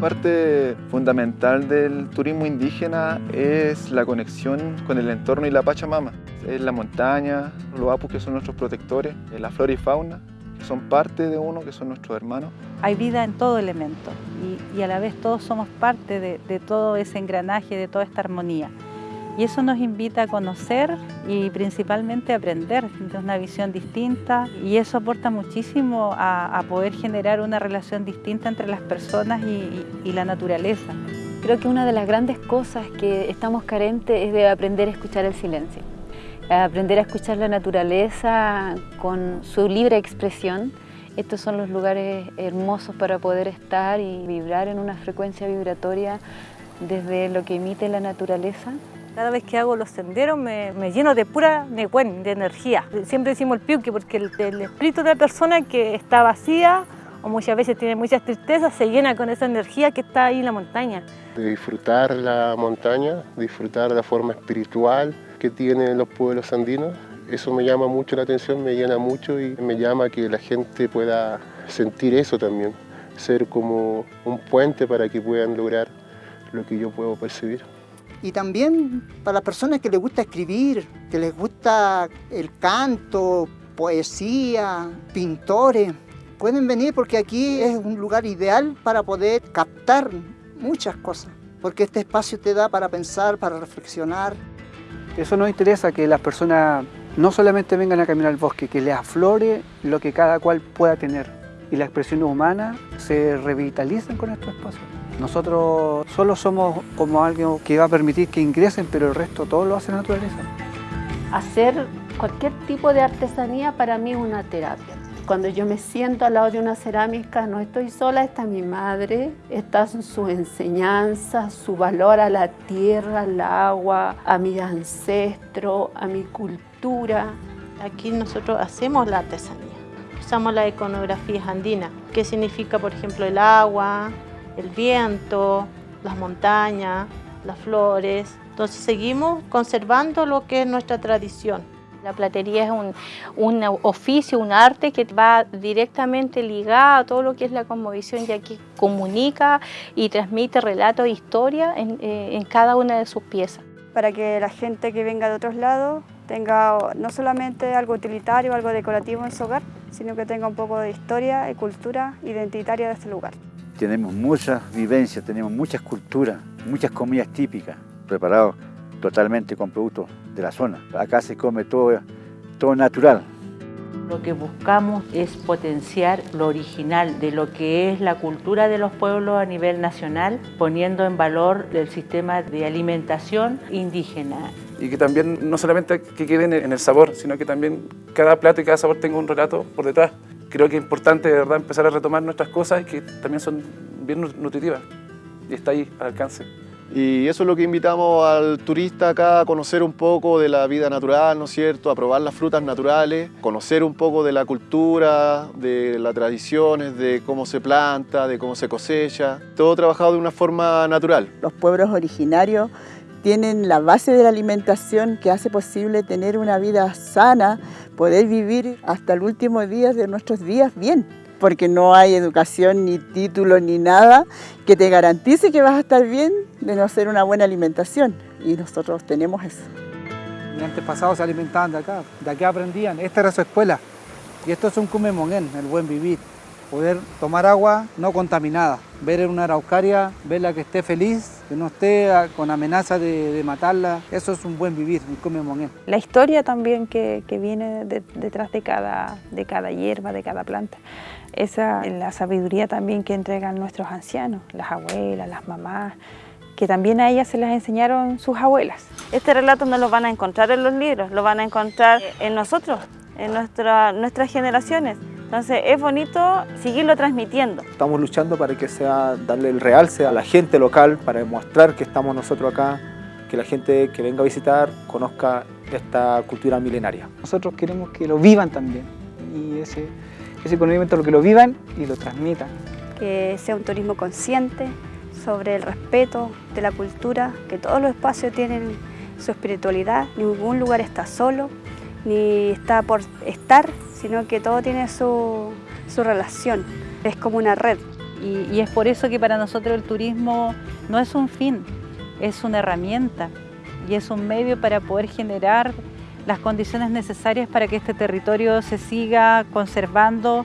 Parte fundamental del turismo indígena es la conexión con el entorno y la Pachamama. Es la montaña, los apus que son nuestros protectores, la flora y fauna, que son parte de uno, que son nuestros hermanos. Hay vida en todo elemento y, y a la vez todos somos parte de, de todo ese engranaje, de toda esta armonía. Y eso nos invita a conocer y principalmente a aprender de una visión distinta y eso aporta muchísimo a, poder generar una relación distinta entre las personas y, y, la naturaleza. Creo que una de las grandes cosas que estamos carentes es de aprender a escuchar el silencio, aprender a escuchar la naturaleza con su libre expresión. Estos son los lugares hermosos para poder estar y vibrar en una frecuencia vibratoria desde lo que emite la naturaleza. Cada vez que hago los senderos me, me lleno de pura necuen, de energía. Siempre decimos el piuque porque el, el, espíritu de la persona que está vacía o muchas veces tiene muchas tristezas se llena con esa energía que está ahí en la montaña. De disfrutar la montaña, disfrutar la forma espiritual que tienen los pueblos andinos. Eso me llama mucho la atención, me llena mucho y me llama que la gente pueda sentir eso también, ser como un puente para que puedan lograr lo que yo puedo percibir y también para las personas que les gusta escribir, que les gusta el canto, poesía, pintores, pueden venir porque aquí es un lugar ideal para poder captar muchas cosas, porque este espacio te da para pensar, para reflexionar. Eso nos interesa, que las personas no solamente vengan a caminar al bosque, que les aflore lo que cada cual pueda tener y las expresiones humanas se revitalicen con estos espacios. Nosotros solo somos como algo que va a permitir que ingresen, pero el resto todo lo hace la naturaleza. Hacer cualquier tipo de artesanía para mí es una terapia. Cuando yo me siento al lado de una cerámica, no estoy sola, está mi madre, está su enseñanza, su valor a la tierra, al agua, a mi ancestro, a mi cultura. Aquí nosotros hacemos la artesanía, usamos las iconografías andinas, que significa, por ejemplo, el agua, el viento, las montañas, las flores. Entonces seguimos conservando lo que es nuestra tradición. La platería es un, un, oficio, un arte que va directamente ligado a todo lo que es la cosmovisión, ya que comunica y transmite relatos e historia en, eh, en cada una de sus piezas. Para que la gente que venga de otros lados tenga no solamente algo utilitario, algo decorativo en su hogar, sino que tenga un poco de historia y cultura identitaria de este lugar. Tenemos muchas vivencias, tenemos muchas culturas, muchas comidas típicas, preparadas totalmente con productos de la zona. Acá se come todo, todo natural. Lo que buscamos es potenciar lo original de lo que es la cultura de los pueblos a nivel nacional, poniendo en valor el sistema de alimentación indígena. Y que también no solamente que queden en el sabor, sino que también cada plato y cada sabor tenga un relato por detrás creo que es importante de verdad empezar a retomar nuestras cosas que también son bien nutritivas y está ahí al alcance. Y eso es lo que invitamos al turista acá a conocer un poco de la vida natural, ¿no es cierto? A probar las frutas naturales, conocer un poco de la cultura, de las tradiciones, de cómo se planta, de cómo se cosecha. Todo trabajado de una forma natural. Los pueblos originarios tienen la base de la alimentación que hace posible tener una vida sana, poder vivir hasta el último día de nuestros días bien, porque no hay educación, ni título, ni nada que te garantice que vas a estar bien de no ser una buena alimentación, y nosotros tenemos eso. Mis antepasados se alimentaban de acá, de acá aprendían, esta era su escuela, y esto es un cumemonén, el buen vivir poder tomar agua no contaminada, ver en una araucaria, verla que esté feliz, que no esté con amenaza de, de matarla, eso es un buen vivir, un come. La historia también que, que viene de, detrás de cada, de cada hierba, de cada planta, esa la sabiduría también que entregan nuestros ancianos, las abuelas, las mamás, que también a ellas se las enseñaron sus abuelas. Este relato no lo van a encontrar en los libros, lo van a encontrar en nosotros, en nuestra, nuestras generaciones. Entonces es bonito seguirlo transmitiendo. Estamos luchando para que sea, darle el realce a la gente local, para demostrar que estamos nosotros acá, que la gente que venga a visitar conozca esta cultura milenaria. Nosotros queremos que lo vivan también y ese, ese conocimiento lo que lo vivan y lo transmitan. Que sea un turismo consciente sobre el respeto de la cultura, que todos los espacios tienen su espiritualidad, ningún lugar está solo, ni está por estar, sino que todo tiene su, su relación, es como una red. Y, y es por eso que para nosotros el turismo no es un fin, es una herramienta y es un medio para poder generar las condiciones necesarias para que este territorio se siga conservando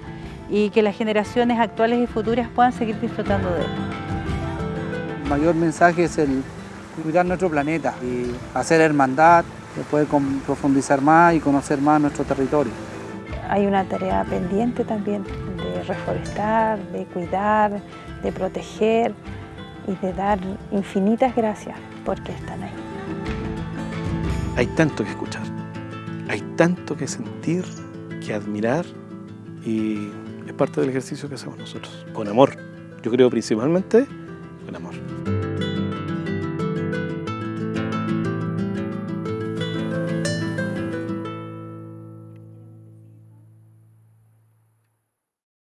y que las generaciones actuales y futuras puedan seguir disfrutando de él. El mayor mensaje es el cuidar nuestro planeta y hacer hermandad, de poder profundizar más y conocer más nuestro territorio. Hay una tarea pendiente también de reforestar, de cuidar, de proteger y de dar infinitas gracias porque están ahí. Hay tanto que escuchar, hay tanto que sentir, que admirar y es parte del ejercicio que hacemos nosotros, con amor. Yo creo principalmente.